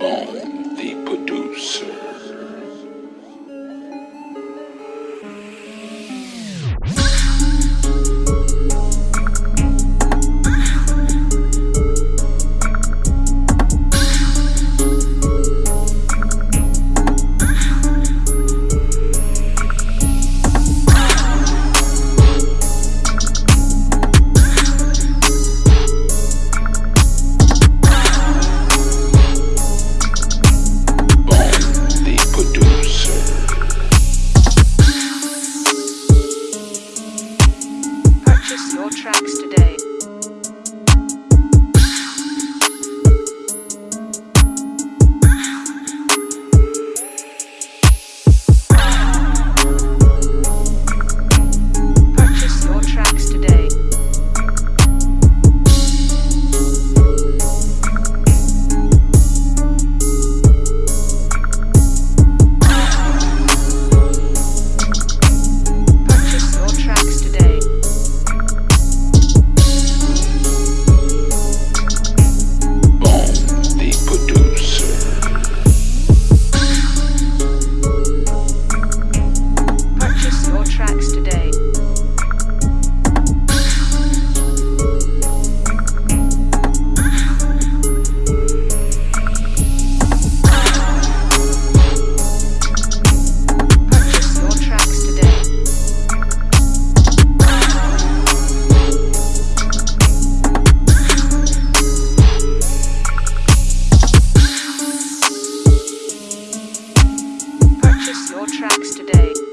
I'm tracks. today.